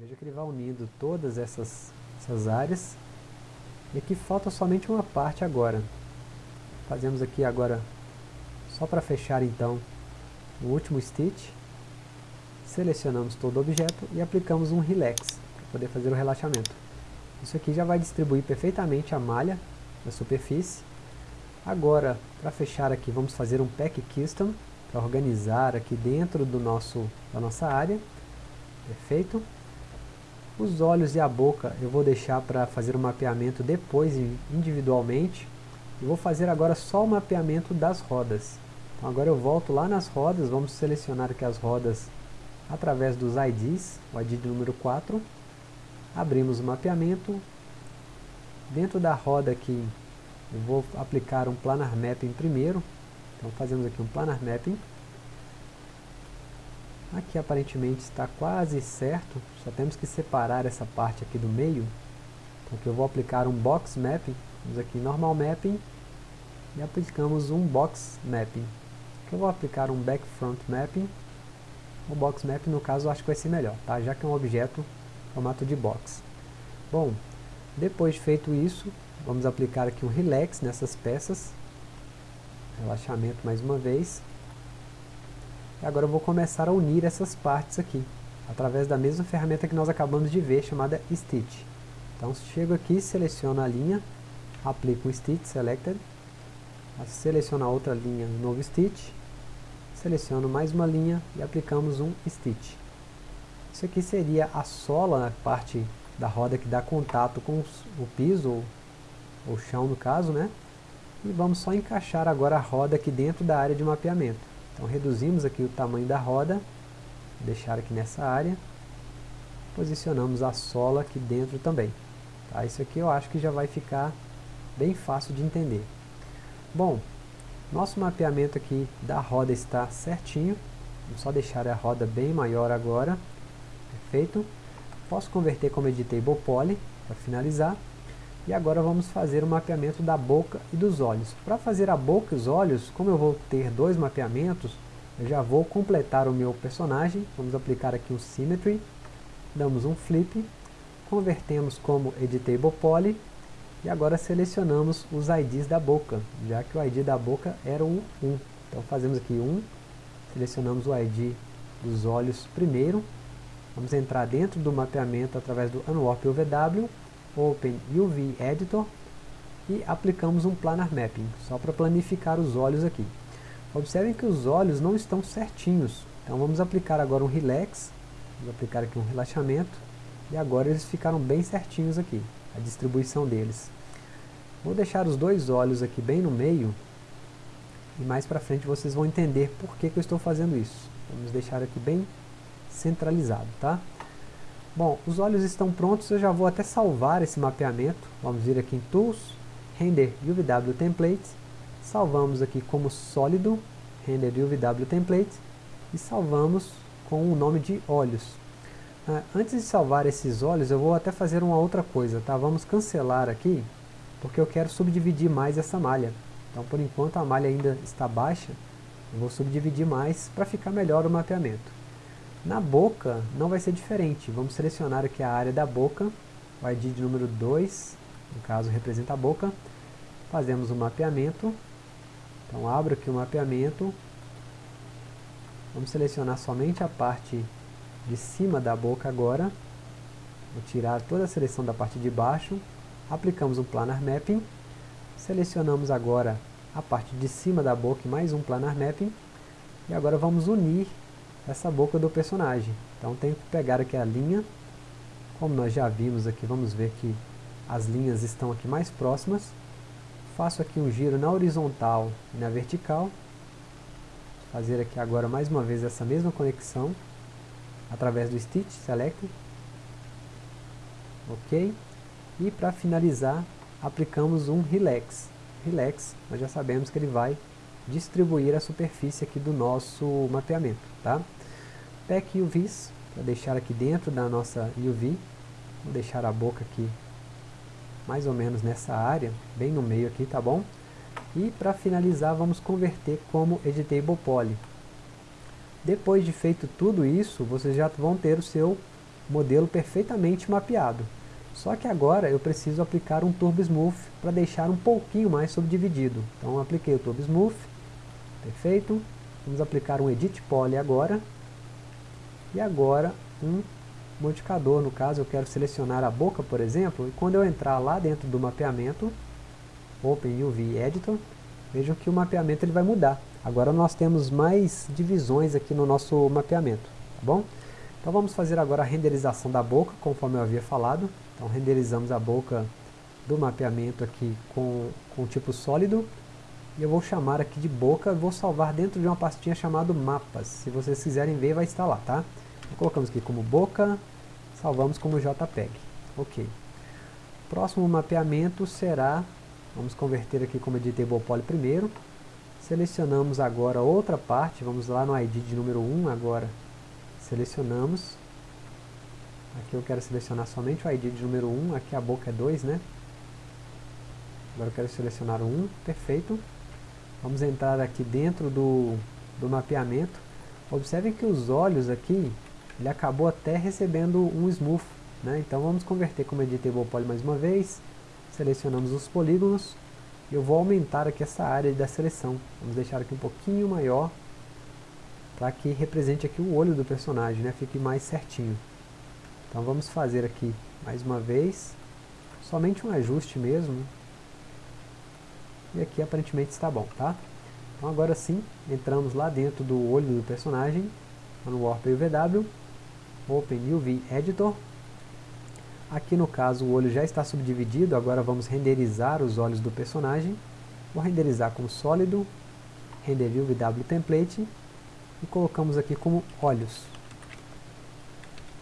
Veja que ele vai unindo todas essas, essas áreas. E aqui falta somente uma parte agora. Fazemos aqui agora, só para fechar então, o último stitch. Selecionamos todo o objeto e aplicamos um relax, para poder fazer o relaxamento. Isso aqui já vai distribuir perfeitamente a malha na superfície. Agora, para fechar aqui, vamos fazer um pack custom, para organizar aqui dentro do nosso, da nossa área. Perfeito. Os olhos e a boca eu vou deixar para fazer o mapeamento depois individualmente. Eu vou fazer agora só o mapeamento das rodas. Então agora eu volto lá nas rodas, vamos selecionar aqui as rodas através dos IDs, o ID número 4. Abrimos o mapeamento. Dentro da roda aqui eu vou aplicar um planar mapping primeiro. Então fazemos aqui um planar mapping. Aqui aparentemente está quase certo, só temos que separar essa parte aqui do meio. Então aqui eu vou aplicar um box mapping, vamos aqui em normal mapping e aplicamos um box mapping. Aqui eu vou aplicar um back front mapping. O box mapping no caso eu acho que vai ser melhor, tá? já que é um objeto formato de box. Bom, depois de feito isso, vamos aplicar aqui um relax nessas peças. Relaxamento mais uma vez. E agora eu vou começar a unir essas partes aqui, através da mesma ferramenta que nós acabamos de ver, chamada Stitch. Então chego aqui, seleciono a linha, aplico um Stitch Selected, seleciono a outra linha, novo Stitch, seleciono mais uma linha e aplicamos um Stitch. Isso aqui seria a sola, a parte da roda que dá contato com o piso, ou o chão no caso, né? E vamos só encaixar agora a roda aqui dentro da área de mapeamento. Então reduzimos aqui o tamanho da roda, deixar aqui nessa área, posicionamos a sola aqui dentro também. Tá? Isso aqui eu acho que já vai ficar bem fácil de entender. Bom, nosso mapeamento aqui da roda está certinho, vamos só deixar a roda bem maior agora, perfeito. Posso converter como Editable Poly para finalizar. E agora vamos fazer o mapeamento da boca e dos olhos. Para fazer a boca e os olhos, como eu vou ter dois mapeamentos, eu já vou completar o meu personagem. Vamos aplicar aqui um Symmetry, damos um Flip, convertemos como Editable Poly, e agora selecionamos os IDs da boca, já que o ID da boca era o 1. Então fazemos aqui 1, selecionamos o ID dos olhos primeiro, vamos entrar dentro do mapeamento através do Unwarp UVW, Open UV Editor e aplicamos um Planar Mapping, só para planificar os olhos aqui. Observem que os olhos não estão certinhos, então vamos aplicar agora um Relax, vamos aplicar aqui um relaxamento, e agora eles ficaram bem certinhos aqui, a distribuição deles. Vou deixar os dois olhos aqui bem no meio, e mais para frente vocês vão entender por que, que eu estou fazendo isso. Vamos deixar aqui bem centralizado, tá? Bom, os olhos estão prontos, eu já vou até salvar esse mapeamento. Vamos vir aqui em Tools, Render UVW Template, salvamos aqui como sólido, Render UVW Template, e salvamos com o nome de olhos. Ah, antes de salvar esses olhos, eu vou até fazer uma outra coisa, tá? Vamos cancelar aqui, porque eu quero subdividir mais essa malha. Então, por enquanto, a malha ainda está baixa, eu vou subdividir mais para ficar melhor o mapeamento. Na boca não vai ser diferente. Vamos selecionar aqui a área da boca, o ID de número 2, no caso representa a boca. Fazemos o um mapeamento. Então abro aqui o mapeamento. Vamos selecionar somente a parte de cima da boca agora. Vou tirar toda a seleção da parte de baixo. Aplicamos um Planar Mapping. Selecionamos agora a parte de cima da boca e mais um Planar Mapping. E agora vamos unir essa boca do personagem. Então tenho que pegar aqui a linha, como nós já vimos aqui, vamos ver que as linhas estão aqui mais próximas. Faço aqui um giro na horizontal e na vertical. Fazer aqui agora mais uma vez essa mesma conexão, através do Stitch Select. Ok? E para finalizar, aplicamos um Relax. Relax, nós já sabemos que ele vai distribuir a superfície aqui do nosso mapeamento, tá? Pack UVs, para deixar aqui dentro da nossa UV, vou deixar a boca aqui mais ou menos nessa área, bem no meio aqui, tá bom? E para finalizar vamos converter como Editable Poly. Depois de feito tudo isso, vocês já vão ter o seu modelo perfeitamente mapeado. Só que agora eu preciso aplicar um Turbo Smooth para deixar um pouquinho mais subdividido. Então apliquei o Turbo Smooth, perfeito. Vamos aplicar um Edit Poly agora. E agora um modificador, no caso eu quero selecionar a boca, por exemplo, e quando eu entrar lá dentro do mapeamento, Open UV Editor, vejam que o mapeamento ele vai mudar. Agora nós temos mais divisões aqui no nosso mapeamento, tá bom? Então vamos fazer agora a renderização da boca, conforme eu havia falado. Então renderizamos a boca do mapeamento aqui com, com tipo sólido. E eu vou chamar aqui de boca, vou salvar dentro de uma pastinha chamada mapas. Se vocês quiserem ver, vai estar lá, tá? Colocamos aqui como boca, salvamos como JPEG. Ok. Próximo mapeamento será, vamos converter aqui como editable poly primeiro. Selecionamos agora outra parte, vamos lá no ID de número 1 agora Selecionamos. Aqui eu quero selecionar somente o ID de número 1, aqui a boca é 2, né? Agora eu quero selecionar o 1, perfeito. Vamos entrar aqui dentro do, do mapeamento. Observem que os olhos aqui, ele acabou até recebendo um smooth, né? Então vamos converter como editable poly mais uma vez. Selecionamos os polígonos. Eu vou aumentar aqui essa área da seleção. Vamos deixar aqui um pouquinho maior para que represente aqui o olho do personagem, né? Fique mais certinho. Então vamos fazer aqui mais uma vez, somente um ajuste mesmo. E aqui aparentemente está bom, tá? Então agora sim, entramos lá dentro do olho do personagem, no Warp UVW, Open UV Editor. Aqui no caso o olho já está subdividido, agora vamos renderizar os olhos do personagem. Vou renderizar como sólido, Render UVW Template, e colocamos aqui como olhos.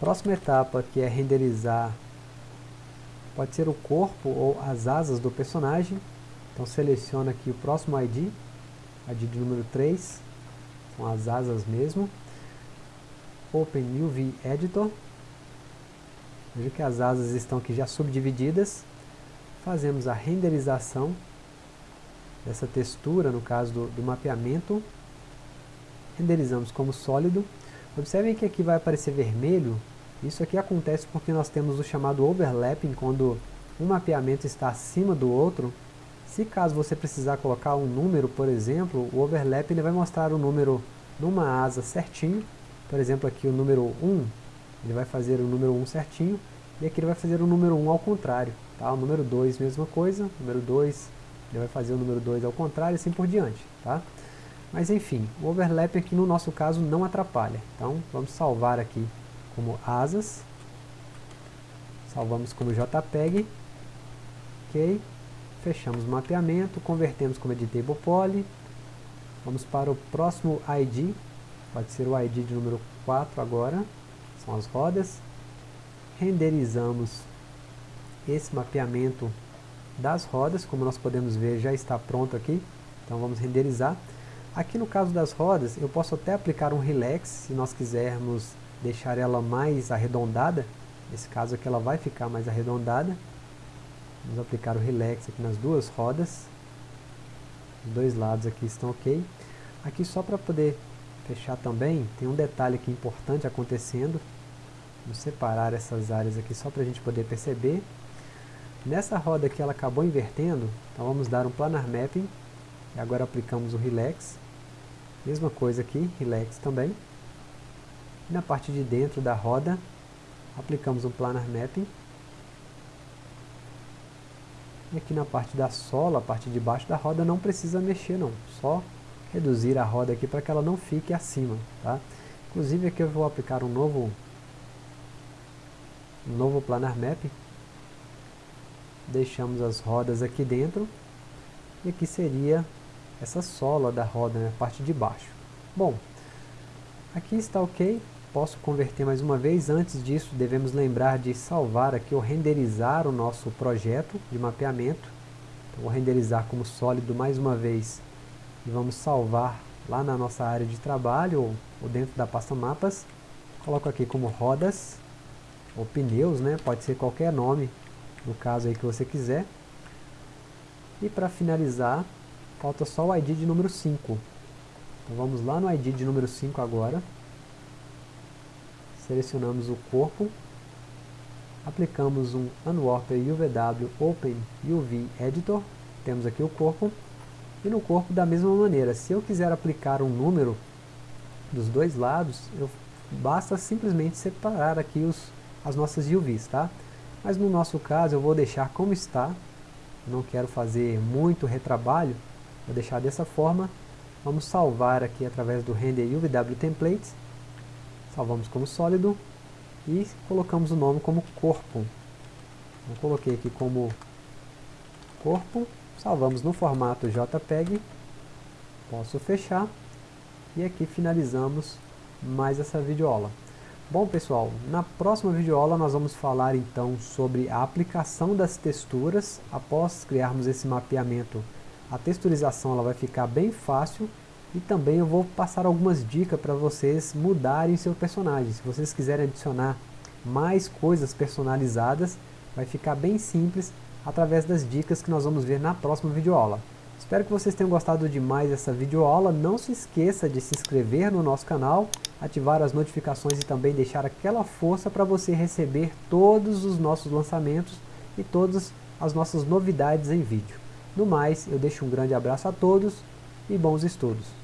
Próxima etapa que é renderizar, pode ser o corpo ou as asas do personagem. Então seleciona aqui o próximo ID, ID de número 3, são as asas mesmo. Open UV Editor. Veja que as asas estão aqui já subdivididas. Fazemos a renderização dessa textura, no caso do, do mapeamento renderizamos como sólido. Observem que aqui vai aparecer vermelho, isso aqui acontece porque nós temos o chamado overlapping, quando um mapeamento está acima do outro. Se caso você precisar colocar um número, por exemplo, o overlap ele vai mostrar o número numa asa certinho. Por exemplo, aqui o número 1, ele vai fazer o número 1 certinho, e aqui ele vai fazer o número 1 ao contrário. Tá? O número 2, mesma coisa, o número 2, ele vai fazer o número 2 ao contrário, e assim por diante. Tá? Mas enfim, o overlap aqui no nosso caso não atrapalha. Então vamos salvar aqui como asas. Salvamos como JPEG. Ok. Fechamos o mapeamento, convertemos como editable poly. Vamos para o próximo ID. Pode ser o ID de número 4 agora. São as rodas. Renderizamos esse mapeamento das rodas. Como nós podemos ver, já está pronto aqui. Então vamos renderizar. Aqui no caso das rodas, eu posso até aplicar um relax, se nós quisermos deixar ela mais arredondada. Nesse caso aqui ela vai ficar mais arredondada. Vamos aplicar o relax aqui nas duas rodas. Os dois lados aqui estão ok. Aqui só para poder fechar também, tem um detalhe aqui importante acontecendo. Vamos separar essas áreas aqui só para a gente poder perceber. Nessa roda aqui ela acabou invertendo, então vamos dar um planar mapping. E agora aplicamos o relax. Mesma coisa aqui, relax também. E na parte de dentro da roda, aplicamos um planar mapping. E aqui na parte da sola, a parte de baixo da roda, não precisa mexer não. Só reduzir a roda aqui para que ela não fique acima. Tá? Inclusive aqui eu vou aplicar um novo, um novo planar mapping. Deixamos as rodas aqui dentro. E aqui seria essa sola da roda, né, a parte de baixo. Bom, aqui está ok, posso converter mais uma vez, antes disso devemos lembrar de salvar aqui ou renderizar o nosso projeto de mapeamento. Então, vou renderizar como sólido mais uma vez e vamos salvar lá na nossa área de trabalho ou, ou dentro da pasta mapas. Coloco aqui como rodas ou pneus, né? pode ser qualquer nome, no caso aí que você quiser. E para finalizar, Falta só o ID de número 5. Então vamos lá no ID de número 5 agora. Selecionamos o corpo. aplicamos um Unwarper UVW Open UV Editor, temos aqui o corpo, e no corpo da mesma maneira, se eu quiser aplicar um número dos dois lados, eu, basta simplesmente separar aqui os, as nossas UVs, tá? Mas no nosso caso eu vou deixar como está, não quero fazer muito retrabalho, vou deixar dessa forma, vamos salvar aqui através do Render UVW Templates, salvamos como sólido, e colocamos o nome como corpo. Eu coloquei aqui como corpo, salvamos no formato JPEG, posso fechar, e aqui finalizamos mais essa videoaula. Bom pessoal, na próxima videoaula nós vamos falar então sobre a aplicação das texturas. Após criarmos esse mapeamento, a texturização ela vai ficar bem fácil e também eu vou passar algumas dicas para vocês mudarem seu personagem. Se vocês quiserem adicionar mais coisas personalizadas, vai ficar bem simples através das dicas que nós vamos ver na próxima videoaula. Espero que vocês tenham gostado demais dessa videoaula. Não se esqueça de se inscrever no nosso canal, ativar as notificações e também deixar aquela força para você receber todos os nossos lançamentos e todas as nossas novidades em vídeo. No mais, eu deixo um grande abraço a todos e bons estudos.